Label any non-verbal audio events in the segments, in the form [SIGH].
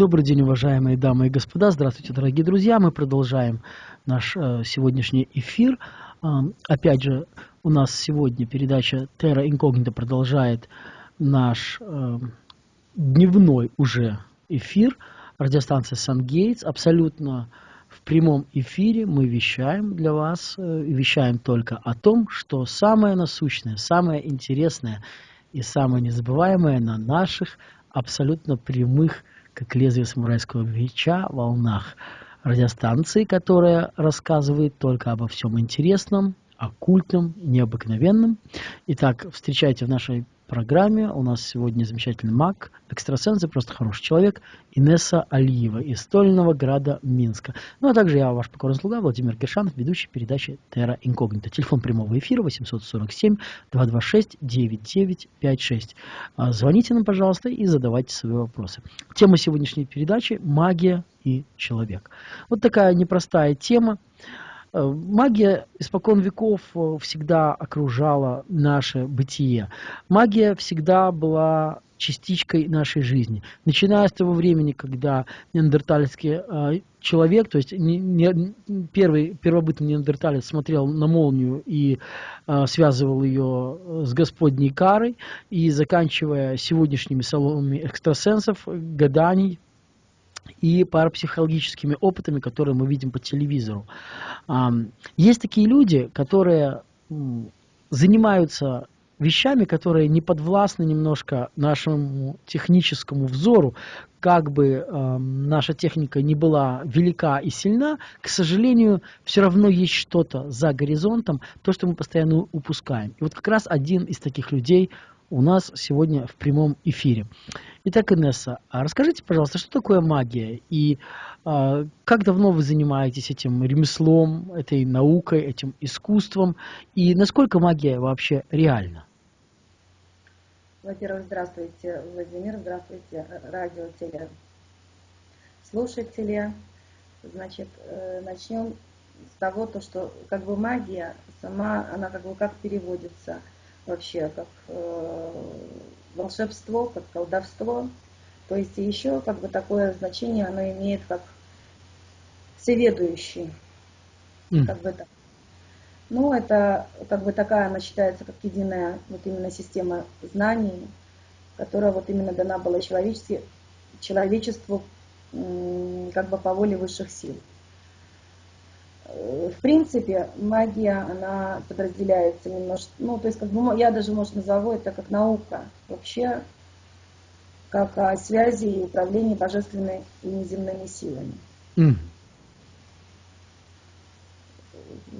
Добрый день, уважаемые дамы и господа. Здравствуйте, дорогие друзья. Мы продолжаем наш э, сегодняшний эфир. Э, опять же, у нас сегодня передача Terra Incognita продолжает наш э, дневной уже эфир. Радиостанция Сан-Гейтс. Абсолютно в прямом эфире мы вещаем для вас, э, вещаем только о том, что самое насущное, самое интересное и самое незабываемое на наших абсолютно прямых как лезвие самурайского меча, волнах радиостанции, которая рассказывает только обо всем интересном, оккультном, необыкновенном. Итак, встречайте в нашей программе. У нас сегодня замечательный маг, экстрасенс и просто хороший человек Инесса Алиева из Стольного града Минска. Ну а также я, ваш покорный слуга Владимир Гершанов, ведущий передачи Terra Incognita. Телефон прямого эфира 847-226-9956. А, звоните нам, пожалуйста, и задавайте свои вопросы. Тема сегодняшней передачи – магия и человек. Вот такая непростая тема. Э, магия испокон веков э, всегда окружала наше бытие. Магия всегда была частичкой нашей жизни. Начиная с того времени, когда неандертальский э, человек, то есть не, не, первый первобытный неандерталец смотрел на молнию и э, связывал ее с Господней карой, и заканчивая сегодняшними салонами экстрасенсов, гаданий, и парапсихологическими опытами, которые мы видим по телевизору. Есть такие люди, которые занимаются вещами, которые не подвластны немножко нашему техническому взору, как бы э, наша техника не была велика и сильна, к сожалению, все равно есть что-то за горизонтом, то, что мы постоянно упускаем. И вот как раз один из таких людей у нас сегодня в прямом эфире. Итак, Инесса, а расскажите, пожалуйста, что такое магия и а, как давно вы занимаетесь этим ремеслом, этой наукой, этим искусством и насколько магия вообще реальна? Во-первых, здравствуйте, Владимир, здравствуйте, радио, теле, слушатели. Значит, э, начнем с того, то, что как бы магия сама, она как бы как переводится – вообще как э, волшебство, как колдовство. То есть еще как бы такое значение оно имеет как всеведущий. Mm. Как бы так. Ну, это как бы такая, она считается как единая вот именно система знаний, которая вот именно дана была человечеству, человечеству как бы по воле высших сил. В принципе, магия, она подразделяется немножко, ну, то есть, как бы, я даже, может, назову это как наука, вообще, как о связи и управлении божественными и неземными силами. Mm.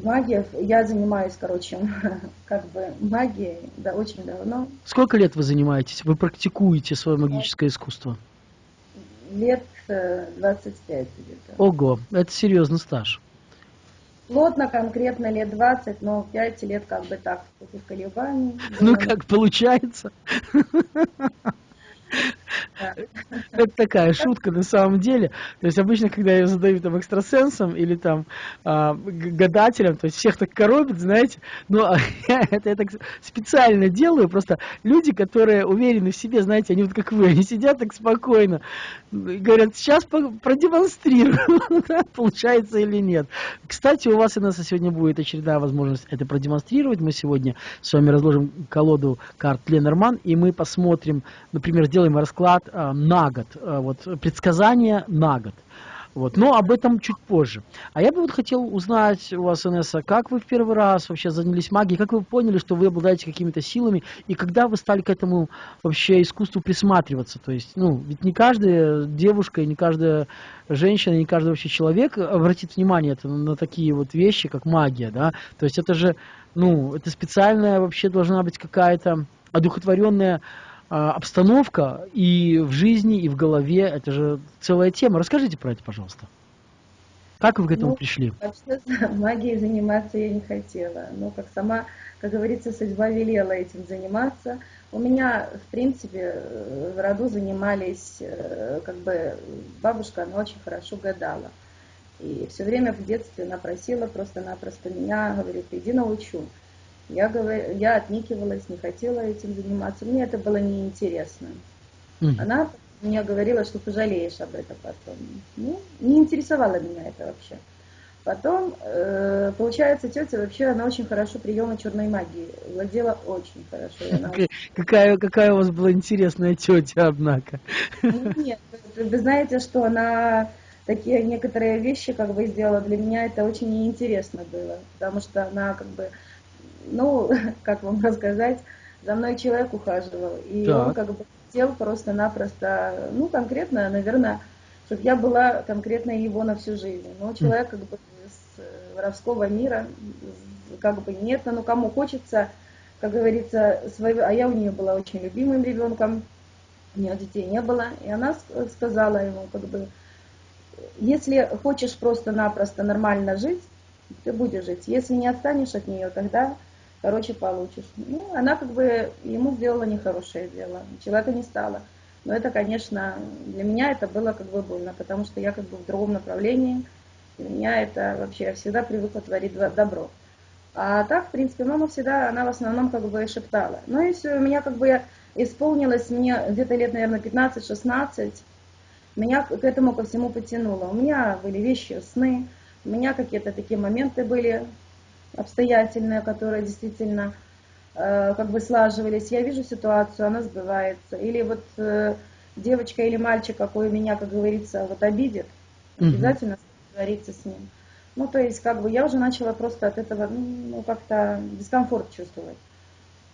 Магия, я занимаюсь, короче, [LAUGHS] как бы магией, да, очень давно. Сколько лет вы занимаетесь? Вы практикуете свое магическое искусство? Лет 25 э, где-то. Ого, это серьезный стаж. Плотно, конкретно лет 20, но 5 лет как бы так, в колебаний. Ну, как получается. Это такая шутка на самом деле. То есть обычно, когда я задаю там экстрасенсам или там а, гадателям, то есть всех так коробит, знаете, но [LAUGHS] это я так специально делаю, просто люди, которые уверены в себе, знаете, они вот как вы, они сидят так спокойно, говорят, сейчас продемонстрирую, [LAUGHS] получается или нет. Кстати, у вас, и нас сегодня будет очередная возможность это продемонстрировать. Мы сегодня с вами разложим колоду карт Ленорман, и мы посмотрим, например, сделаем расклад э, на год, э, вот предсказание на год. Вот. Но об этом чуть позже. А я бы вот хотел узнать у вас, Инесса, как вы в первый раз вообще занялись магией, как вы поняли, что вы обладаете какими-то силами, и когда вы стали к этому вообще искусству присматриваться? То есть, ну, ведь не каждая девушка, не каждая женщина, не каждый вообще человек обратит внимание на такие вот вещи, как магия, да? То есть это же, ну, это специальная вообще должна быть какая-то одухотворенная а, обстановка и в жизни, и в голове. Это же целая тема. Расскажите про это, пожалуйста. Как вы к этому ну, пришли? Вообще [LAUGHS] магией заниматься я не хотела. Но как сама, как говорится, судьба велела этим заниматься. У меня, в принципе, в роду занимались, э, как бы, бабушка, она очень хорошо гадала. И все время в детстве она просила просто-напросто меня, говорит, иди научу. Я, говор... я отникивалась, не хотела этим заниматься. Мне это было неинтересно. Mm. Она мне говорила, что пожалеешь об этом потом. Ну, не интересовало меня это вообще. Потом, э, получается, тетя вообще, она очень хорошо приемы черной магии. Владела очень хорошо. Какая, какая, какая у вас была интересная тетя, однако. Ну, нет, вы знаете, что она такие некоторые вещи как бы сделала. Для меня это очень неинтересно было, потому что она как бы, ну, [LAUGHS] как вам рассказать, за мной человек ухаживал. И так. он как бы хотел просто-напросто, ну, конкретно, наверное, чтобы я была конкретно его на всю жизнь. Но человек как бы воровского мира, как бы нет, но ну, кому хочется, как говорится, своего, а я у нее была очень любимым ребенком, у нее детей не было, и она сказала ему, как бы, если хочешь просто-напросто нормально жить, ты будешь жить. Если не отстанешь от нее, тогда, короче, получишь. Ну, она как бы ему сделала нехорошее дело, человека не стало. Но это, конечно, для меня это было как бы больно, потому что я как бы в другом направлении, для меня это вообще, я всегда привыкла творить добро. А так, в принципе, мама всегда, она в основном как бы шептала. Ну и все, у меня как бы исполнилось, мне где-то лет, наверное, 15-16, меня к этому ко всему потянуло. У меня были вещи, сны, у меня какие-то такие моменты были обстоятельные, которые действительно э, как бы слаживались. Я вижу ситуацию, она сбывается. Или вот э, девочка или мальчик, какой меня, как говорится, вот обидит, обязательно договориться с ним. Ну, то есть, как бы я уже начала просто от этого, ну, как-то дискомфорт чувствовать.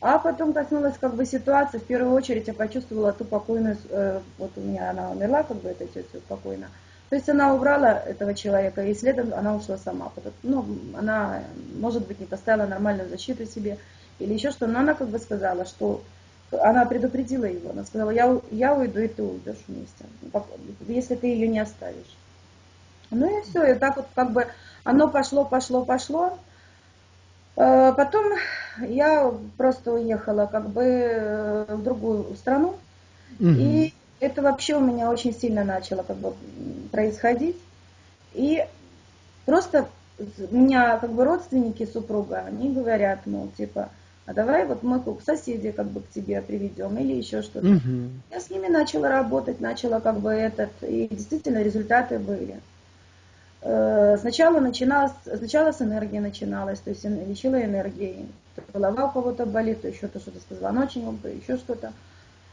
А потом коснулась как бы ситуации, в первую очередь я почувствовала ту покойную, э, вот у меня она умерла, как бы эта тетя спокойно. То есть она убрала этого человека, и следом она ушла сама. Ну, она, может быть, не поставила нормальную защиту себе, или еще что, но она как бы сказала, что она предупредила его, она сказала, я, я уйду, и ты уйдешь вместе, если ты ее не оставишь. Ну и все, и так вот как бы оно пошло, пошло, пошло. Э, потом я просто уехала как бы э, в другую страну. Угу. И это вообще у меня очень сильно начало как бы происходить. И просто у меня как бы родственники супруга, они говорят, мол, типа, а давай вот мы к соседи как бы к тебе приведем или еще что-то. Угу. Я с ними начала работать, начала как бы этот, и действительно результаты были. Э, сначала начиналось, сначала с энергии начиналось, то есть лечила энергией. Голова у кого-то болит, то еще то что-то с позвоночником, то еще что-то.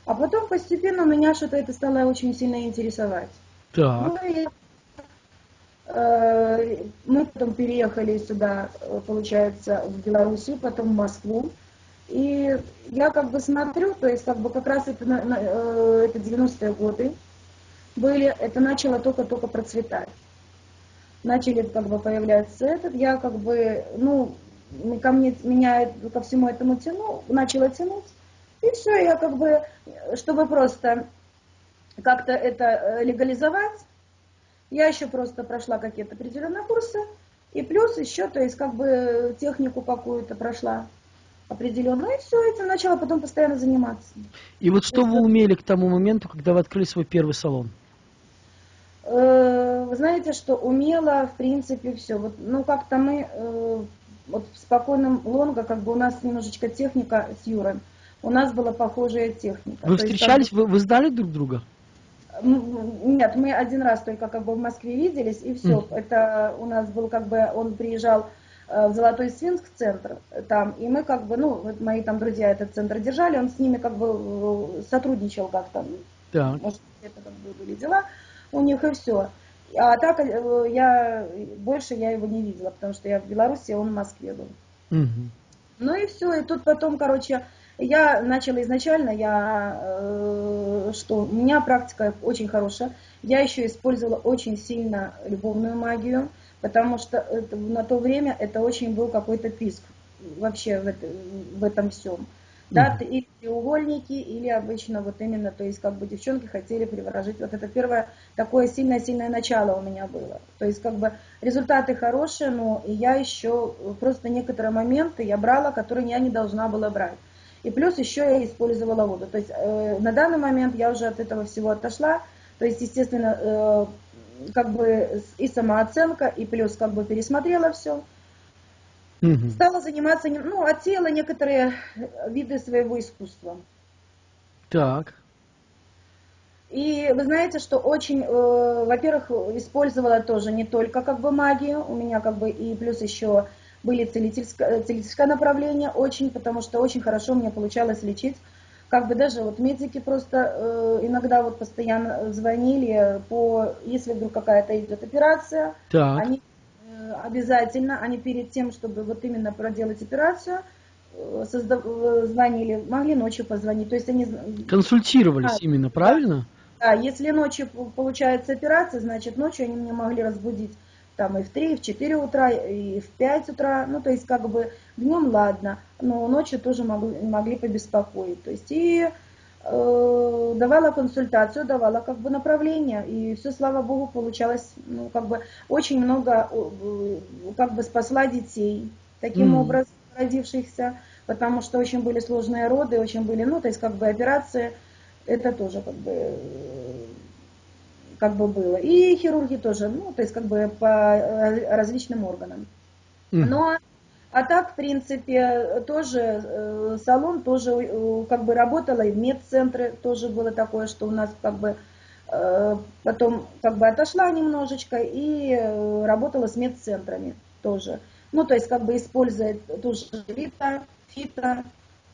А потом постепенно меня что-то это стало очень сильно интересовать. Так. Ну, и, э, мы потом переехали сюда, получается, в Белоруссию, потом в Москву. И я как бы смотрю, то есть как бы как раз это, э, это 90-е годы были, это начало только-только процветать начали как бы появляться этот, я как бы, ну, ко мне, меня ко всему этому тяну, начала тянуть, и все, я как бы, чтобы просто как-то это э, легализовать, я еще просто прошла какие-то определенные курсы, и плюс еще, то есть как бы технику какую-то прошла определенную, и все, этим начала потом постоянно заниматься. И вот что вы умели к тому моменту, когда вы открыли свой первый салон? Э, вы знаете, что умела, в принципе, все. Вот, ну, как-то мы э, вот в спокойном лонго, как бы у нас немножечко техника с Юрой, у нас была похожая техника. Вы То встречались, есть, вы, вы знали друг друга? Нет, мы один раз только как бы в Москве виделись, и все. Mm. Это у нас был как бы, он приезжал э, в Золотой Свинск центр там, и мы как бы, ну, вот мои там друзья этот центр держали, он с ними как бы сотрудничал как-то. Так. Может, это как бы были дела у них и все. А так э, я больше я его не видела, потому что я в Беларуси, он в Москве был. Угу. Ну и все, и тут потом, короче, я начала изначально, я, э, что у меня практика очень хорошая. Я еще использовала очень сильно любовную магию, потому что на то время это очень был какой-то писк вообще в, это, в этом всем. Да, или треугольники, или обычно вот именно, то есть как бы девчонки хотели приворожить. Вот это первое такое сильное-сильное начало у меня было. То есть как бы результаты хорошие, но я еще просто некоторые моменты я брала, которые я не должна была брать. И плюс еще я использовала воду. То есть э, на данный момент я уже от этого всего отошла. То есть, естественно, э, как бы и самооценка, и плюс как бы пересмотрела все. Угу. Стала заниматься, ну, отсеяла некоторые виды своего искусства. Так. И вы знаете, что очень, э, во-первых, использовала тоже не только как бы магию, у меня как бы и плюс еще были целительское, целительское направление очень, потому что очень хорошо мне получалось лечить. Как бы даже вот медики просто э, иногда вот постоянно звонили по, если вдруг какая-то идет операция, так. они э, обязательно, они перед тем, чтобы вот именно проделать операцию, э, создав, э, звонили, могли ночью позвонить. То есть они консультировались а, именно, правильно? Да, если ночью получается операция, значит ночью они меня могли разбудить там и в 3, и в 4 утра, и в 5 утра, ну, то есть, как бы, днем ладно, но ночью тоже могли, могли побеспокоить, то есть, и э, давала консультацию, давала, как бы, направление, и все, слава богу, получалось, ну, как бы, очень много, э, как бы, спасла детей, таким mm. образом, родившихся, потому что очень были сложные роды, очень были, ну, то есть, как бы, операции, это тоже, как бы, как бы было. И хирурги тоже, ну, то есть как бы по э, различным органам. Но, а так, в принципе, тоже э, салон тоже э, как бы работала, и в медцентре тоже было такое, что у нас как бы потом как бы отошла немножечко и работала с медцентрами тоже. Ну, то есть как бы используя тоже фито, фито,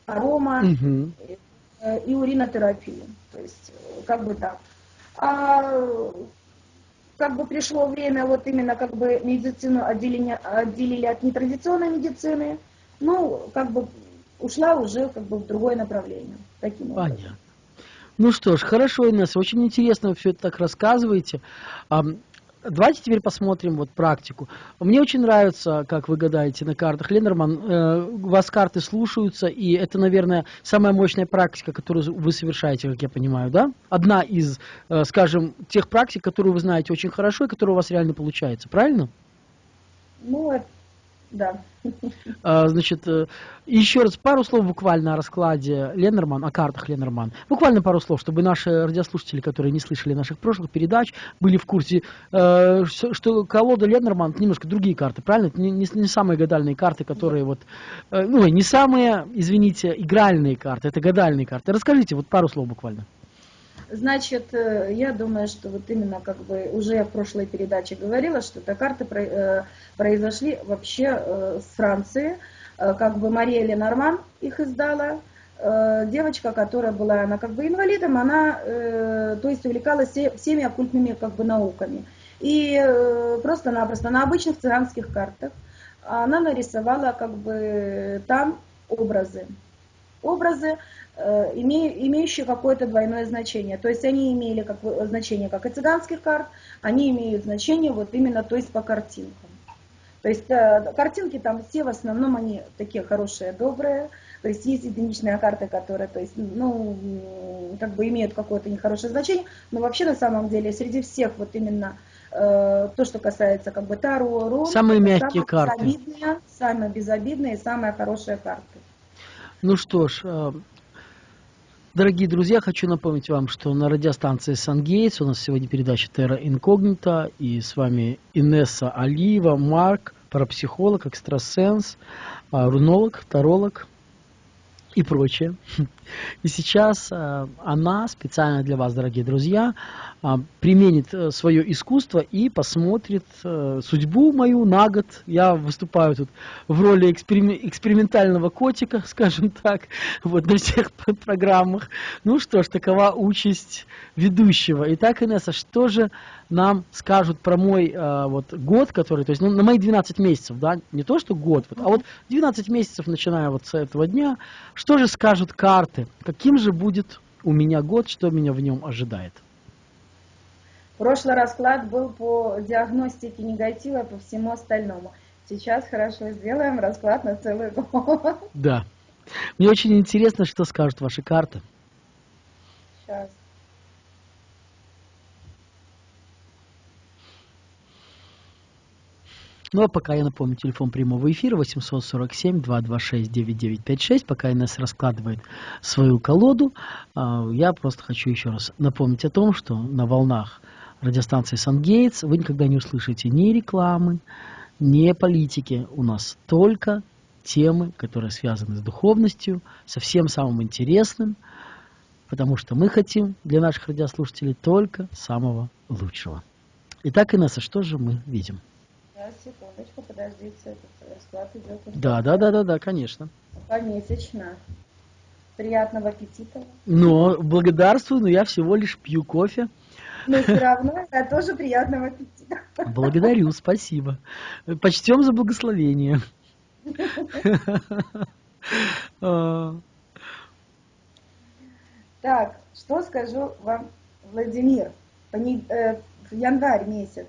арома угу. и уринотерапию. То есть как бы так. А как бы пришло время, вот именно как бы медицину отделили, отделили от нетрадиционной медицины, ну, как бы ушла уже как бы в другое направление. Таким образом. Понятно. Ну что ж, хорошо, Инесса, очень интересно все это так рассказываете. Давайте теперь посмотрим вот практику. Мне очень нравится, как вы гадаете на картах. Ленорман, э, вас карты слушаются, и это, наверное, самая мощная практика, которую вы совершаете, как я понимаю, да? Одна из, э, скажем, тех практик, которую вы знаете очень хорошо и которая у вас реально получается, правильно? Ну, да. А, значит, э, еще раз пару слов буквально о раскладе Ленорман, о картах Ленорман. Буквально пару слов, чтобы наши радиослушатели, которые не слышали наших прошлых передач, были в курсе, э, что колода Ленорман немножко другие карты, правильно? Это не, не самые гадальные карты, которые вот, э, ну, не самые, извините, игральные карты, это гадальные карты. Расскажите вот пару слов буквально. Значит, э, я думаю, что вот именно как бы уже я в прошлой передаче говорила, что это карты э, произошли вообще э, с Франции. Как бы Мария Ленорман их издала. Девочка, которая была, она как бы инвалидом, она, то есть увлекалась всеми оккультными как бы науками. И просто-напросто на обычных цыганских картах она нарисовала как бы там образы. Образы, Э, имеющие какое-то двойное значение. То есть они имели как, значение как и цыганских карт, они имеют значение вот именно то есть по картинкам. То есть э, картинки там все в основном они такие хорошие, добрые. То есть есть единичные карты, которые, то есть, ну, как бы имеют какое-то нехорошее значение, но вообще на самом деле среди всех вот именно э, то, что касается как бы Таро, Рун, самые мягкие самые карты, безобидные, самые безобидные, самые хорошие карты. Ну что ж, э, Дорогие друзья, хочу напомнить вам, что на радиостанции Сангейтс у нас сегодня передача Терра Инкогнита, и с вами Инесса Алиева, Марк, парапсихолог, экстрасенс, а, рунолог, таролог и прочее. [LAUGHS] И сейчас а, она специально для вас, дорогие друзья, а, применит э, свое искусство и посмотрит э, судьбу мою на год. Я выступаю тут в роли экспериментального котика, [LAUGHS] скажем так, вот на всех программах. Ну что ж, такова участь ведущего. Итак, Инесса, что же нам скажут про мой э, вот год, который, то есть ну, на мои 12 месяцев, да, не то что год, вот, а вот 12 месяцев, начиная вот с этого дня, что же скажут карты, каким же будет у меня год, что меня в нем ожидает? Прошлый расклад был по диагностике негатива по всему остальному. Сейчас хорошо сделаем расклад на целый год. Да. Мне очень интересно, что скажут ваши карты. Сейчас. Ну а пока я напомню, телефон прямого эфира 847-226-9956. Пока Инесс раскладывает свою колоду, а, я просто хочу еще раз напомнить о том, что на волнах радиостанции Сангейтс вы никогда не услышите ни рекламы, ни политики. У нас только темы, которые связаны с духовностью, со всем самым интересным, потому что мы хотим для наших радиослушателей только самого лучшего. Итак, Инесса, что же мы видим? Сейчас, секундочку, подождите, этот расклад идет. Да, да, да, да, да, конечно. Помесячно. Приятного аппетита. Но благодарствую, но я всего лишь пью кофе. Но все равно это тоже приятного аппетита. Благодарю, спасибо. Почтем за благословение. [LAUGHS] Так, что скажу вам, Владимир, пони- э, в январь месяц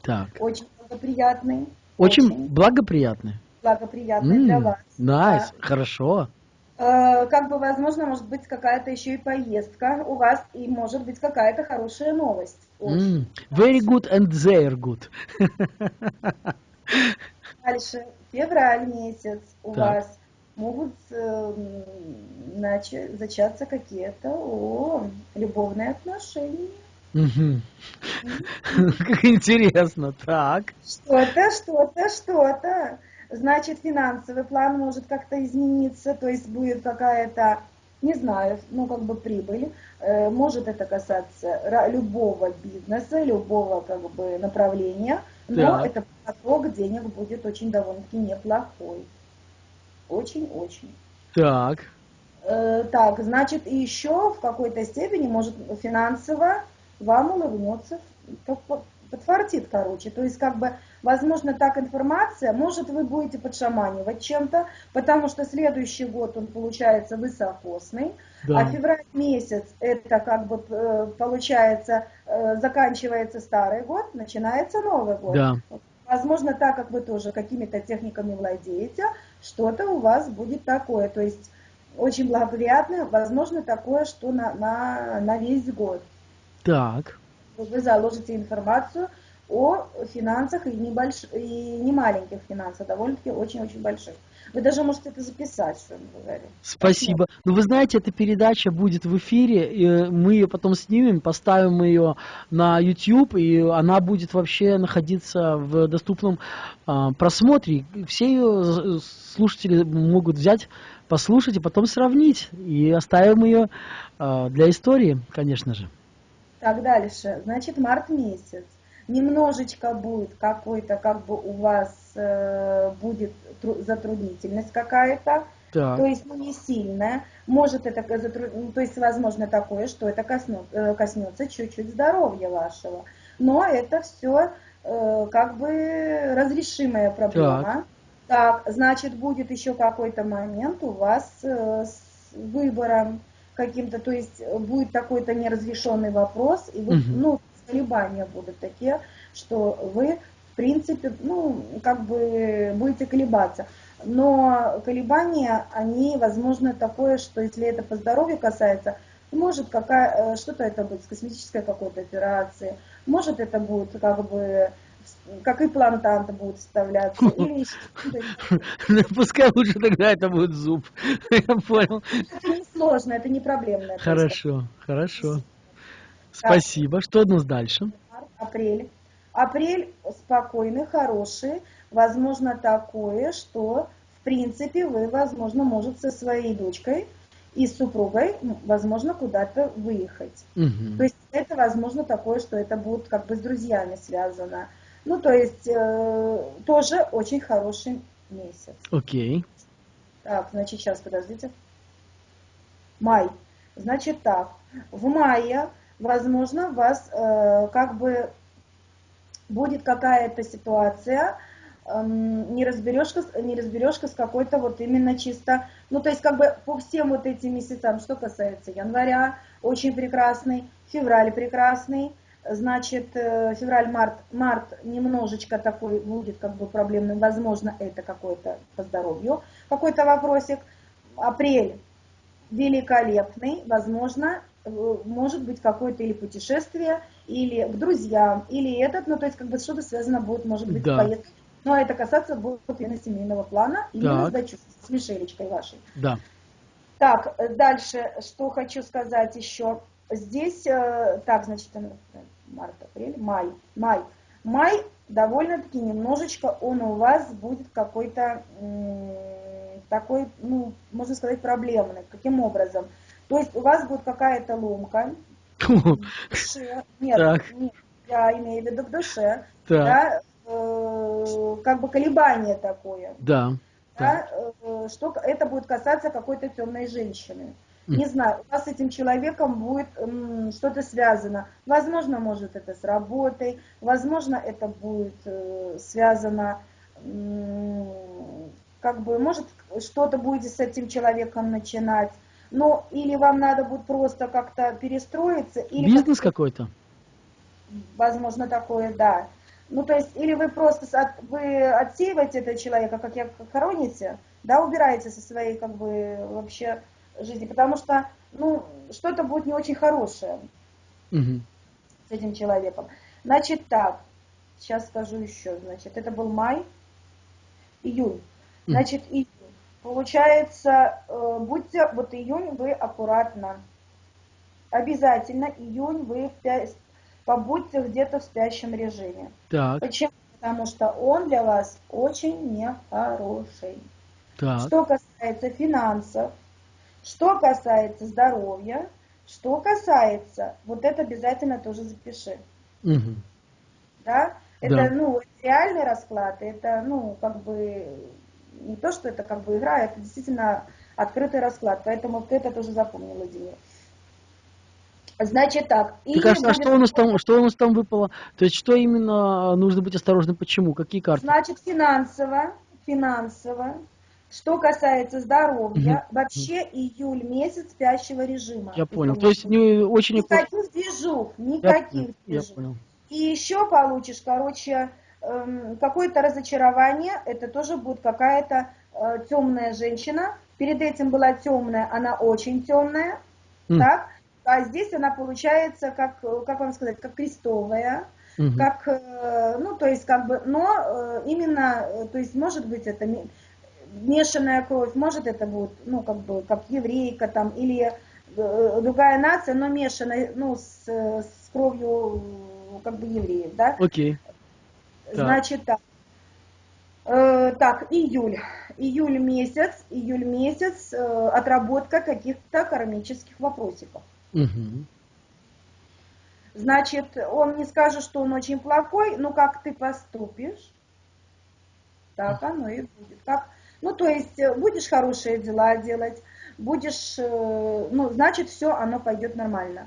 Так, очень благоприятный, очень благоприятный. благоприятный для М, вас. Nice, хорошо. Э, Как бы, возможно, может быть какая-то еще и поездка у вас, и может быть какая-то хорошая новость. Очень. М, Very good and they're good. Дальше, февраль месяц у Так. вас могут э, начать, зачаться какие-то о, любовные отношения. Как интересно. Так. Что-то, что-то, что-то. Значит, финансовый план может как-то измениться, то есть будет какая-то, не знаю, ну как бы прибыль. Э, Может это касаться любого бизнеса, любого как бы направления, но Так. это поток денег будет очень довольно-таки неплохой. Очень-очень. Так. Э, Так, значит, и еще в какой-то степени, может, финансово вам улыбнется, подфартит, короче. То есть, как бы, возможно, так информация, может, вы будете подшаманивать чем-то, потому что следующий год, он получается высокосный, а Да. февраль месяц, это как бы, э, получается, э, заканчивается старый год, начинается Новый год. Да. Возможно, так как вы тоже какими-то техниками владеете, что-то у вас будет такое. То есть очень благоприятно, возможно, такое, что на, на, на весь год. Так. Вы заложите информацию о финансах и, небольш... и не маленьких финансах, довольно-таки очень-очень больших. Вы даже можете это записать, что я говорю. Спасибо. Ну, вы знаете, эта передача будет в эфире, и мы ее потом снимем, поставим ее на YouTube, и она будет вообще находиться в доступном а, просмотре. Все ее слушатели могут взять, послушать и потом сравнить. И оставим ее а, для истории, конечно же. Так, дальше. Значит, март месяц. Немножечко будет какой-то, как бы у вас э, будет тру- затруднительность какая-то. Так. То есть, ну, не сильная. Может это, ну, то есть, возможно такое, что это э, коснется чуть-чуть здоровья вашего. Но это все как бы разрешимая проблема. Так, значит, будет еще какой-то момент у вас э, с выбором каким-то, то есть э, будет какой-то неразрешенный вопрос, и вы, Мгм. ну, колебания будут такие, что вы, в принципе, ну, как бы будете колебаться. Но колебания, они, возможно, такое, что если это по здоровью касается, может какая, э, что-то это будет с косметической какой-то операцией, может это будет как бы как имплантанты будут вставляться, [LAUGHS] или еще что-то. Пускай лучше тогда это будет зуб. [LAUGHS] Я понял. Это не сложно, это не проблемно. просто. Хорошо, хорошо. Спасибо. Что у нас дальше? Апрель. Апрель спокойный, хороший. Возможно такое, что в принципе вы, возможно, может со своей дочкой и с супругой, м, возможно, куда-то выехать. Мгм. То есть это возможно такое, что это будет как бы с друзьями связано. Ну, то есть э, тоже очень хороший месяц. Окей. Так, значит, сейчас, подождите. Май. Значит так, в мае, возможно, у вас э, как бы будет какая-то ситуация, эм, неразберешка, с- неразберешка с какой-то вот именно чисто, ну, то есть как бы по всем вот этим месяцам, что касается января, очень прекрасный, февраль прекрасный, значит, э, февраль-март, март немножечко такой будет как бы проблемный, возможно, это какой-то по здоровью, какой-то вопросик, апрель великолепный, возможно, э, может быть какое-то или путешествие, или к друзьям, или этот, ну то есть как бы что-то связано будет, может быть, Да. с поездкой. Но это касаться будет именно семейного плана, именно с Так. дочерью, с Мишелечкой вашей. Да. Так, э, дальше, что хочу сказать еще. Здесь, так, значит, март, апрель, май, май. Май довольно-таки немножечко он у вас будет какой-то такой, ну, можно сказать, проблемный. Каким образом? То есть у вас будет какая-то ломка [LAUGHS] в душе. Нет, Так. нет, я имею в виду в душе. Так, Да, э, как бы колебание такое. да. Да, э, что это будет касаться какой-то темной женщины. Не знаю, у вас с этим человеком будет что-то связано. Возможно, может это с работой, возможно, это будет э, связано, как бы, может, что-то будете с этим человеком начинать. Но или вам надо будет просто как-то перестроиться, или Бизнес как-то- какой-то? возможно, такое, да. Ну, то есть, или вы просто от- вы отсеиваете этого человека, как я хороните, да, убираете со своей, как бы, вообще жизни, потому что, ну, что-то будет не очень хорошее Мгм. с этим человеком. Значит, так, сейчас скажу еще, значит, это был май, июнь. Значит, июнь. Получается, э, будьте, вот июнь вы аккуратно. Обязательно июнь вы в пя- побудьте где-то в спящем режиме. Так, Почему? Потому что он для вас очень нехороший. так. Что касается финансов, что касается здоровья, что касается, вот это обязательно тоже запиши. Мгм. Да? Это, Да. ну, реальный расклад, это, ну, как бы, не то, что это как бы игра, это действительно открытый расклад, поэтому ты это тоже запомни, Владимир. Значит так. Так, июнь а, а будет- что у нас там, что у нас там выпало? То есть, что именно нужно быть осторожным? Почему? Какие карты? Значит, финансово, финансово. Что касается здоровья, вообще июль месяц спящего режима. Я понял. То есть, не очень... Никаких движух, Я, никаких я движух. понял. И еще получишь, короче, эм, какое-то разочарование, это тоже будет какая-то э, темная женщина. Перед этим была темная, она очень темная, М. так? А здесь она получается, как, как вам сказать, как крестовая, Мгм. как, э, ну, то есть, как бы, но э, именно, то есть, может быть, это мешанная кровь, может, это будет, ну, как бы, как еврейка там, или э, другая нация, но мешанная, ну, с, с кровью, как бы, евреев, да? Окей. Так. Значит, так. Э, так, июль. Июль месяц, июль месяц, э, отработка каких-то кармических вопросиков. Мгм. Значит, он не скажет, что он очень плохой, но как ты поступишь, так оно и будет. Как, ну, то есть, э, будешь хорошие дела делать, будешь, э, ну, значит, все, оно пойдет нормально.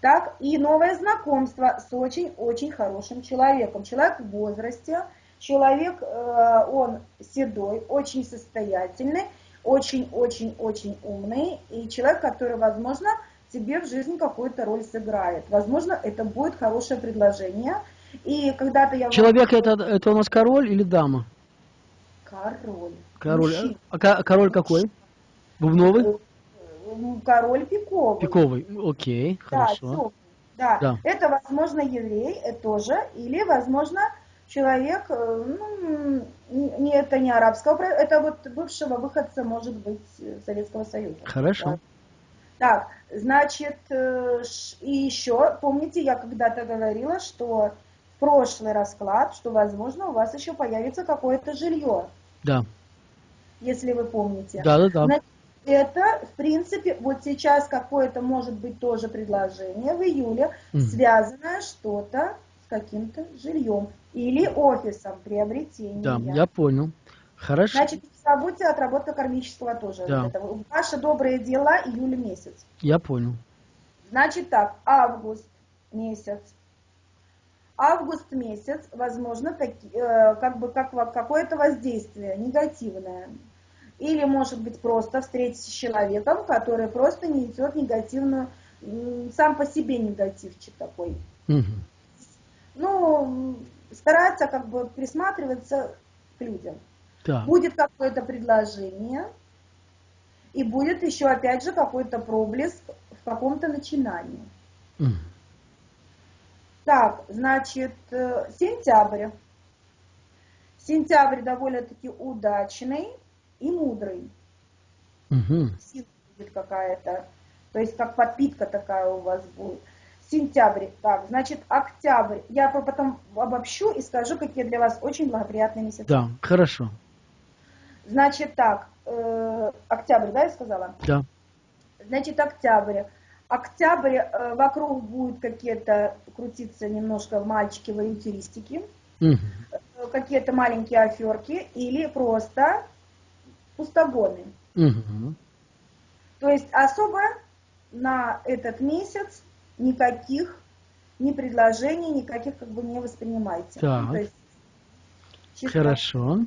Так, и новое знакомство с очень-очень хорошим человеком. Человек в возрасте, человек, э, он седой, очень состоятельный, очень-очень-очень умный, и человек, который, возможно, тебе в жизни какую-то роль сыграет. Возможно, это будет хорошее предложение. И когда-то я... Человек это, это у нас король или дама? Король. Король. А ка- король какой? Бубновый? Э, Король пиковый. Пиковый. Окей, Да, хорошо. Да. Да. это, возможно, еврей э, тоже, или, возможно, человек, э, ну, не, это не арабского, это вот бывшего выходца, может быть, Советского Союза. Хорошо. Да. Так, значит, и еще, помните, я когда-то говорила, что в прошлый расклад, что, возможно, у вас еще появится какое-то жилье, Да. Если вы помните. Да, да, да. Значит, Это, в принципе, вот сейчас какое-то может быть тоже предложение в июле, Мгм. связанное что-то с каким-то жильем или офисом приобретения. Да, я понял. Хорошо. Значит, забудьте отработка кармического тоже. Да. Вот это. Ваши добрые дела июль месяц. Я понял. Значит так, август месяц. Август месяц, возможно, таки- э, как бы как, какое-то воздействие негативное. Или, может быть, просто встретитесь с человеком, который просто несет негативную, сам по себе негативчик такой. Мгм. Ну, стараться как бы присматриваться к людям. Так. Будет какое-то предложение, и будет еще, опять же, какой-то проблеск в каком-то начинании. Мгм. Так, значит, э, сентябрь. Сентябрь довольно-таки удачный и мудрый. Мгм. Сила будет какая-то, то есть как подпитка такая у вас будет. Сентябрь, так, значит, октябрь. Я по- потом обобщу и скажу, какие для вас очень благоприятные месяцы. Да, хорошо. Значит, так, э, октябрь, да, я сказала? Да. Значит, октябрь. Октябрь э, вокруг будет какие-то крутиться немножко мальчики авантюристики, угу. какие-то маленькие аферки или просто пустогоны. Угу. То есть особо на этот месяц никаких ни предложений, никаких как бы не воспринимайте. Так. То есть, Хорошо.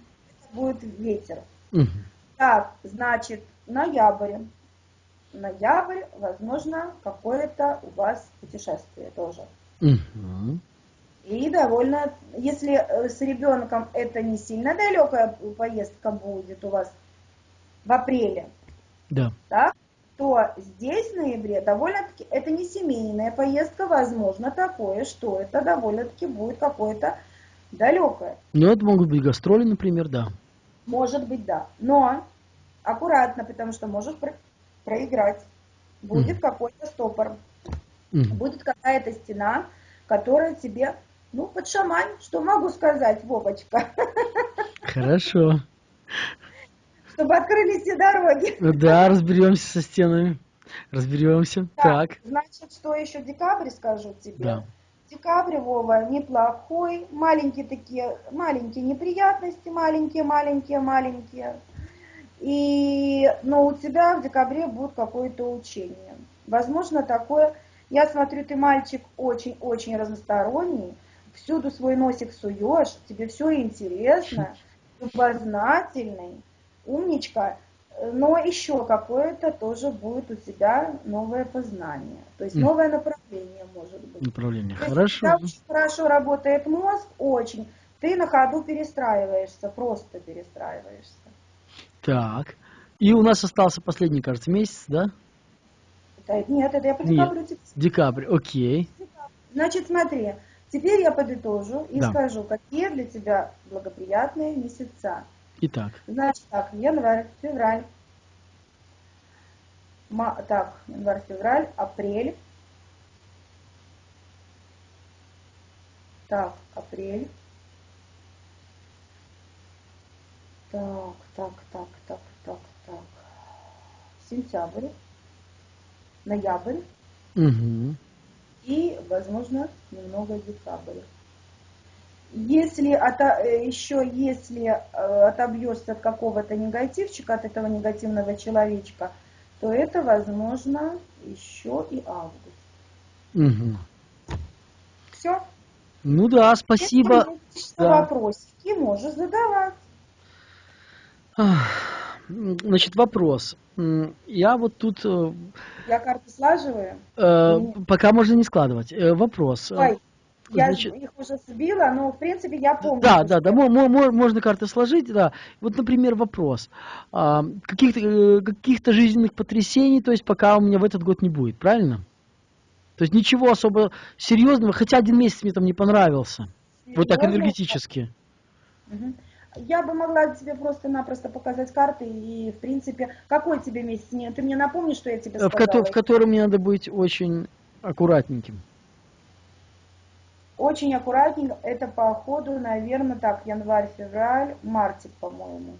Будет ветер. Угу. Так, значит, ноябрь. Ноябрь, возможно, какое-то у вас путешествие тоже. Угу. И довольно, если э, с ребенком это не сильно далекая поездка будет у вас в апреле, да. так, то здесь в ноябре довольно-таки это не семейная поездка, возможно такое, что это довольно-таки будет какое-то далекое. Ну, это могут быть гастроли, например, да. Может быть, да. Но аккуратно, потому что можешь про проиграть. Будет mm. какой-то стопор. Mm. Будет какая-то стена, которая тебе, ну, под шамань, что могу сказать, Вовочка. Хорошо. Чтобы открылись все дороги. Да, разберемся со стенами. Разберемся. Так, так. Значит, что еще декабрь скажу тебе? Да. Декабрь, Вова, неплохой. Маленькие такие, маленькие неприятности, маленькие, маленькие, маленькие. И, но у тебя в декабре будет какое-то учение. Возможно, такое... Я смотрю, ты мальчик очень-очень разносторонний, всюду свой носик суешь, тебе все интересно, любознательный, умничка, но еще какое-то тоже будет у тебя новое познание. То есть новое направление может быть. Направление, То хорошо. Есть, очень хорошо работает мозг, очень. Ты на ходу перестраиваешься, просто перестраиваешься. Так. И у нас остался последний, кажется, месяц, да? Это, нет, это я по декабрю. Нет, декабрь, окей. Значит, смотри, теперь я подытожу и да. скажу, какие для тебя благоприятные месяца. Итак. Значит, так, январь, февраль, ма, так, январь, февраль, апрель. Так, апрель. Так, так, так, так, так, так. Сентябрь, ноябрь. Угу. И, возможно, немного декабрь. Если от, э, еще если э, отобьешься от какого-то негативчика, от этого негативного человечка, то это, возможно, еще и август. Угу. Все? Ну да, спасибо. Если да. вопросики можешь задавать. Значит, вопрос. Я вот тут... Э, Я карты слаживаю? Э, пока можно не складывать. Э, вопрос. Ой, Значит, я их уже сбила, но в принципе я помню. Да, да, да, можно карты сложить, да. Вот, например, вопрос. А, каких-то э, каких жизненных потрясений, то есть пока у меня в этот год не будет, правильно? То есть ничего особо серьезного, хотя один месяц мне там не понравился. Серьезно? Вот так энергетически. Угу. Я бы могла тебе просто-напросто показать карты и, в принципе, какой тебе месяц? Ты мне напомни, что я тебе сказала? В, ко в котором мне надо быть очень аккуратненьким. Очень аккуратненько. Это по ходу, наверное, так, январь-февраль, мартик, по-моему.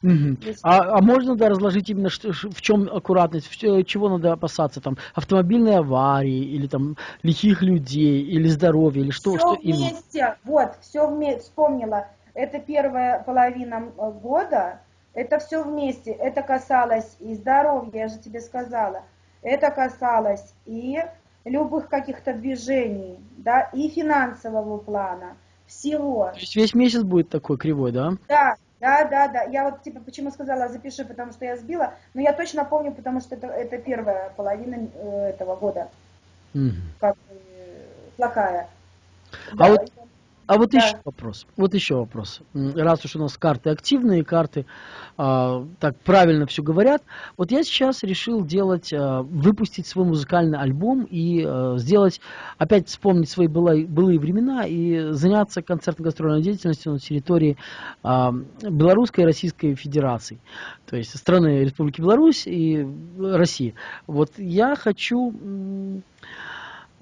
Угу. А, а можно да, разложить именно в чем аккуратность, в, чего надо опасаться, там автомобильной аварии или там лихих людей или здоровья или что? Все что вместе, именно? вот, все вместе, вспомнила. Это первая половина года, это все вместе. Это касалось и здоровья, я же тебе сказала. Это касалось и любых каких-то движений, да, и финансового плана, всего. То есть весь месяц будет такой кривой, да? Да, да, да, да. Я вот типа почему сказала запиши, потому что я сбила, но я точно помню, потому что это, это первая половина э, этого года. Угу. Как э, плохая. А да, вот а вот да. еще вопрос. Вот еще вопрос. Раз уж у нас карты активные, карты а, так правильно все говорят, вот я сейчас решил делать, а, выпустить свой музыкальный альбом и а, сделать, опять вспомнить свои былые, былые времена и заняться концертно-гастрольной деятельностью на территории а, Белорусской и Российской Федерации, то есть страны Республики Беларусь и России. Вот я хочу э,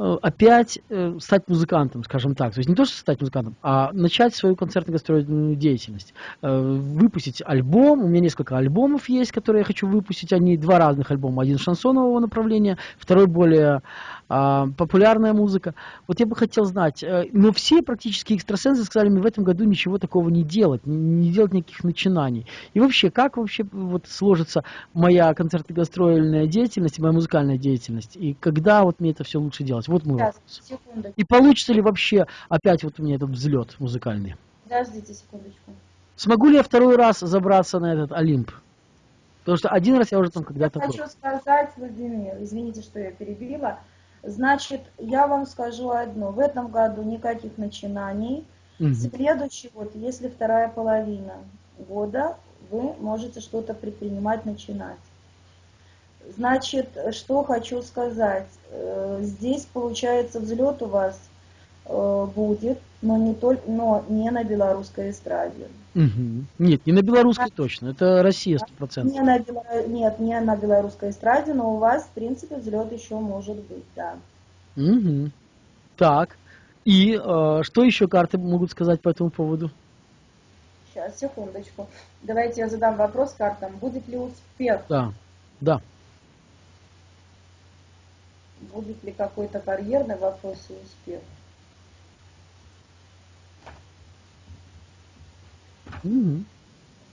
опять э, стать музыкантом, скажем так. То есть не то, что стать музыкантом, а начать свою концертно-гастрольную деятельность. Э, выпустить альбом. У меня несколько альбомов есть, которые я хочу выпустить. Они два разных альбома. Один шансонового направления, второй более а, популярная музыка. Вот я бы хотел знать, но все практически экстрасенсы сказали мне в этом году ничего такого не делать, не делать никаких начинаний. И вообще, как вообще вот сложится моя концертно-гастрольная деятельность, моя музыкальная деятельность, и когда вот мне это все лучше делать? Вот мой Сейчас, секунду. И получится ли вообще опять вот у меня этот взлет музыкальный? Подождите секундочку. Смогу ли я второй раз забраться на этот Олимп? Потому что один раз я уже там когда-то Я был. хочу сказать, Владимир, извините, что я перебила. Значит, я вам скажу одно. В этом году никаких начинаний. Мгм. Следующий год, если вторая половина года, вы можете что-то предпринимать, начинать. Значит, что хочу сказать. Э, Здесь, получается, взлет у вас э, будет, но не, только, но не на белорусской эстраде. Мгм. Нет, не на белорусской точно, это Россия 100%. Не на, нет, не на белорусской эстраде, но у вас, в принципе, взлет еще может быть, да. Мгм. Так, и э, что еще карты могут сказать по этому поводу? Сейчас, секундочку. Давайте я задам вопрос картам. Будет ли успех? Да, да. Будет ли какой-то карьерный вопрос и успех? Мгм.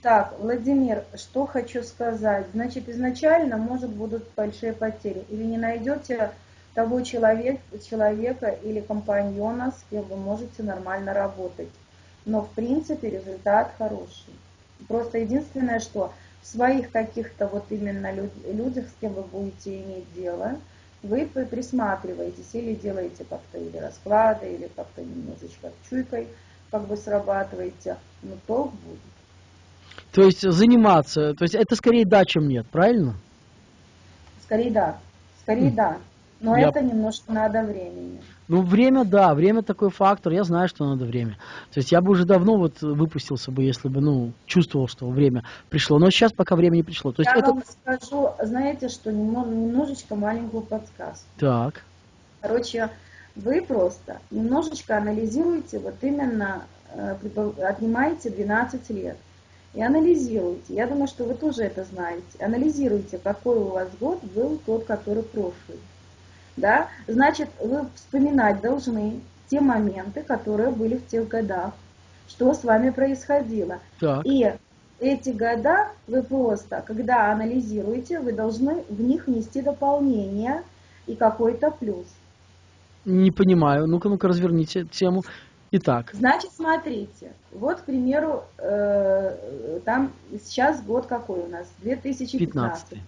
Так, Владимир, что хочу сказать. Значит, изначально, может, будут большие потери. Или не найдете того человек, человека или компаньона, с кем вы можете нормально работать. Но, в принципе, результат хороший. Просто единственное, что в своих каких-то вот именно люд- людях, с кем вы будете иметь дело, вы при- присматриваетесь или делаете как-то или расклады, или как-то немножечко чуйкой как бы срабатываете, но толк будет. То есть заниматься, то есть это скорее да, чем нет, правильно? Скорее да, скорее М. да. Но Я- это немножко надо времени. Ну, время, да, время такой фактор, я знаю, что надо время. То есть я бы уже давно вот выпустился бы, если бы, ну, чувствовал, что время пришло. Но сейчас пока время не пришло. То есть Я это... вам скажу, знаете что, немножечко маленькую подсказку. Так, Короче, вы просто немножечко анализируете, вот именно э, отнимаете 12 лет. И анализируйте. Я думаю, что вы тоже это знаете. Анализируйте, какой у вас год был тот, который прошлый. Да? Значит, вы вспоминать должны те моменты, которые были в тех годах, что с вами происходило. так. И эти года вы просто, когда анализируете, вы должны в них внести дополнение и какой-то плюс. Не понимаю. Ну-ка, ну-ка, разверните тему. Итак, Значит, смотрите, вот, к примеру, э, там сейчас год какой у нас? 2015. 15.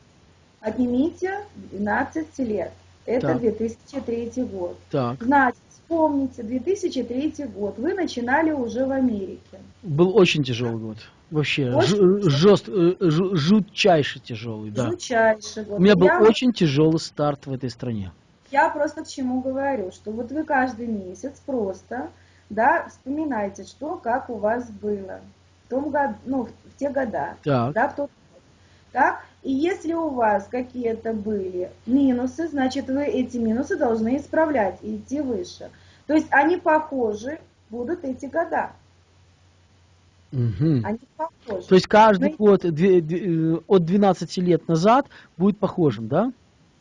Отнимите 12 лет. Это Так. 2003 год. Так. Значит, вспомните, 2003 год. Вы начинали уже в Америке. Был очень тяжелый год. Вообще, Очень ж- жест, э, жу- жутчайше тяжелый, да. Жутчайший год. У меня был Я- очень тяжелый старт в этой стране. Я просто к чему говорю, что вот вы каждый месяц просто, да, вспоминайте, что, как у вас было в том году, ну, в те года, Так, да, в тот год. Так, и если у вас какие-то были минусы, значит, вы эти минусы должны исправлять и идти выше. То есть они похожи будут эти года. Мгм. Они похожи. То есть каждый Ну, год э, от 12 лет назад будет похожим, да?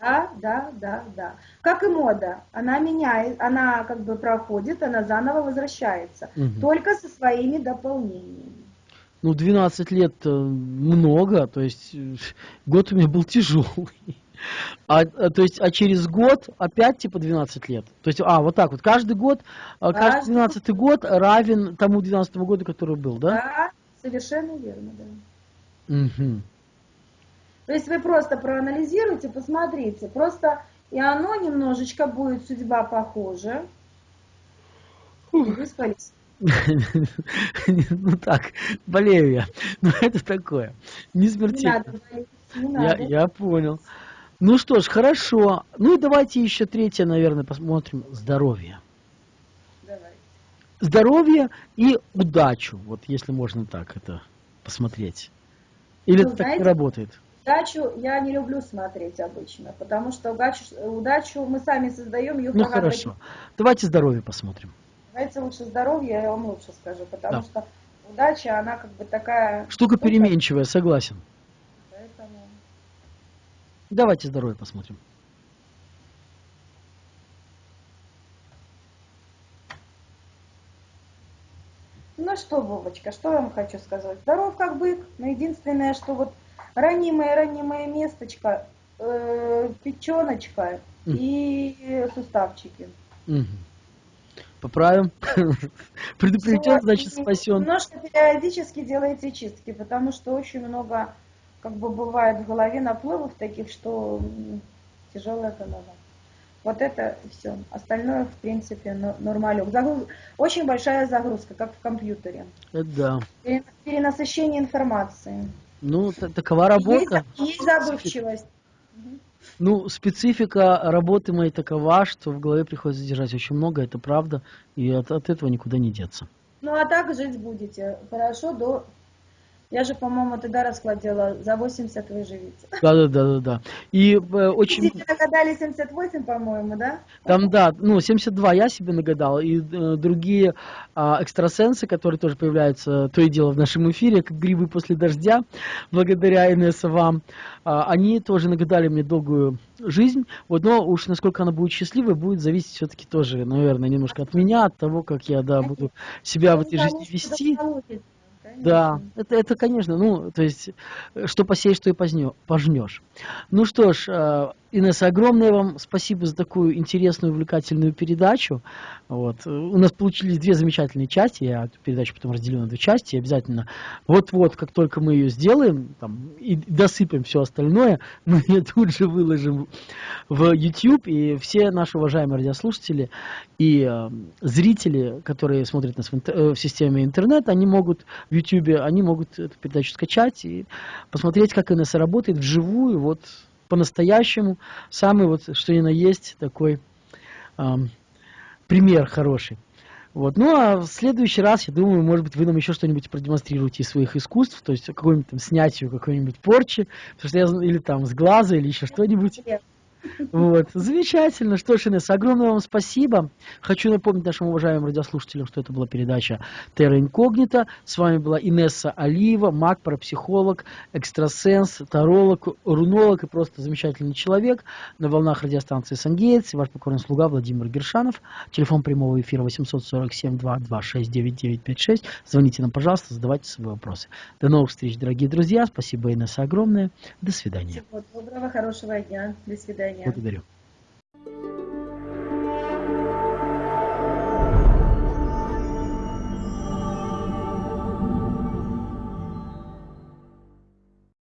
Да, да, да, да. Как и мода. Она меняет, она как бы проходит, она заново возвращается. Мгм. Только со своими дополнениями. Ну, 12 лет э, много, то есть э, год у меня был тяжелый. А, а, то есть, а через год опять типа 12 лет. То есть, а, вот так вот. Каждый год, а, каждый Каждый 12 год равен тому 12 году, который был, да? Да, совершенно верно, да. Мгм. То есть вы просто проанализируйте, посмотрите. Просто и оно немножечко будет судьба похожа. И вы спались. [LAUGHS] Ну так, болею я. [LAUGHS] Ну это такое. Не смертельно. Я, я понял. Ну что ж, хорошо. Ну и давайте еще третье, наверное, посмотрим. Здоровье. Давай. Здоровье и удачу. Вот если можно так это посмотреть. Или Ну, это так не работает? Удачу я не люблю смотреть обычно, потому что удачу, удачу мы сами создаем ее Ну хорошо. Давайте здоровье посмотрим. Давайте лучше здоровье, я вам лучше скажу, потому да. что удача, она как бы такая... Штука переменчивая, согласен. Поэтому... Давайте здоровье посмотрим. Ну что, Вовочка, что я вам хочу сказать? Здоров как бык, но единственное, что вот ранимое-ранимое месточко, э, печеночка mm. и суставчики. Mm. Поправим. [LAUGHS] Предупрежден, значит спасен. Немножко периодически делайте чистки, потому что очень много, как бы бывает в голове наплывов таких, что тяжелая голова. Вот это все. Остальное, в принципе, нормалек. Загруз... Очень большая загрузка, как в компьютере. Это да. Перенасыщение информации. Ну, такова работа. Есть, есть забывчивость. Ну, специфика работы моей такова, что в голове приходится держать очень много, это правда, и от, от этого никуда не деться. Ну, а так жить будете хорошо до я же, по-моему, тогда расклад делала, за 80 выживете. Да, да, да, да, да. И э, очень... Вы нагадали 78, по-моему, да? Там, да, ну, 72 я себе нагадал, и э, другие э, экстрасенсы, которые тоже появляются то и дело в нашем эфире, как грибы после дождя, благодаря НС вам, э, они тоже нагадали мне долгую жизнь, вот, но уж насколько она будет счастливой, будет зависеть все-таки тоже, наверное, немножко от меня, от того, как я, да, буду себя в этой жизни вести. Да, это, это, конечно, ну, то есть, что посеешь, что и пожнешь. Ну что ж, э, Инесса, огромное вам спасибо за такую интересную, увлекательную передачу. Вот. У нас получились две замечательные части, я эту передачу потом разделю на две части, обязательно. Вот-вот, как только мы ее сделаем, там, и досыпем все остальное, [LAUGHS] мы ее тут же выложим в YouTube, и все наши уважаемые радиослушатели и э, зрители, которые смотрят нас в, интер э, в системе интернет, они могут в YouTube, они могут эту передачу скачать и посмотреть, как Инесса работает вживую, вот по-настоящему. Самый вот, что ни на есть, такой эм, пример хороший. Вот. Ну а в следующий раз, я думаю, может быть, вы нам еще что-нибудь продемонстрируете из своих искусств, то есть какое-нибудь там снятие какой-нибудь порчи, потому что я, или там с глаза, или еще что-нибудь. Вот. Замечательно. Что ж, Инесса, огромное вам спасибо. Хочу напомнить нашим уважаемым радиослушателям, что это была передача Терра Инкогнита. С вами была Инесса Алиева, маг, парапсихолог, экстрасенс, таролог, рунолог и просто замечательный человек на волнах радиостанции Сангейтс. Ваш покорный слуга Владимир Гершанов. Телефон прямого эфира 847-226-9956. Звоните нам, пожалуйста, задавайте свои вопросы. До новых встреч, дорогие друзья. Спасибо, Инесса, огромное. До свидания. Всего доброго, хорошего дня. До свидания. Благодарю.